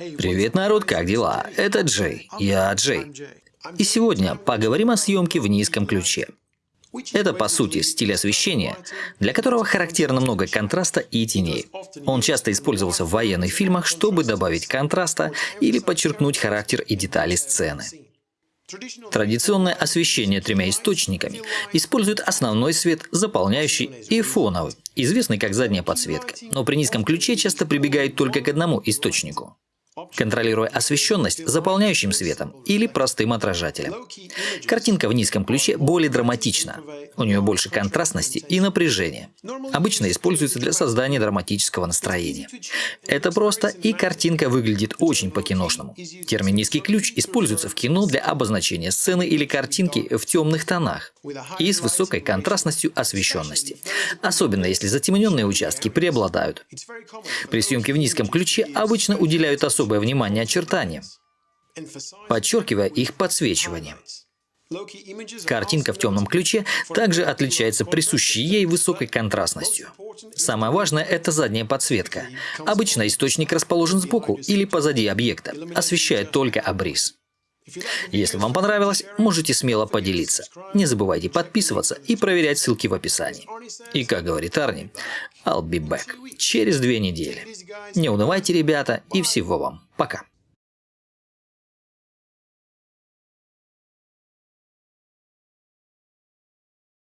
Привет, народ, как дела? Это Джей. Я Джей. И сегодня поговорим о съемке в низком ключе. Это, по сути, стиль освещения, для которого характерно много контраста и теней. Он часто использовался в военных фильмах, чтобы добавить контраста или подчеркнуть характер и детали сцены. Традиционное освещение тремя источниками использует основной свет, заполняющий и фоновый, известный как задняя подсветка, но при низком ключе часто прибегают только к одному источнику контролируя освещенность заполняющим светом или простым отражателем. Картинка в низком ключе более драматична. У нее больше контрастности и напряжения. Обычно используется для создания драматического настроения. Это просто, и картинка выглядит очень по-киношному. Термин «низкий ключ» используется в кино для обозначения сцены или картинки в темных тонах и с высокой контрастностью освещенности, особенно если затемненные участки преобладают. При съемке в низком ключе обычно уделяют особое внимание очертаниям, подчеркивая их подсвечивание. Картинка в темном ключе также отличается присущей ей высокой контрастностью. Самое важное – это задняя подсветка. Обычно источник расположен сбоку или позади объекта, освещая только обрис. Если вам понравилось, можете смело поделиться. Не забывайте подписываться и проверять ссылки в описании. И как говорит Арни, I'll be back через две недели. Не унывайте, ребята, и всего вам. Пока.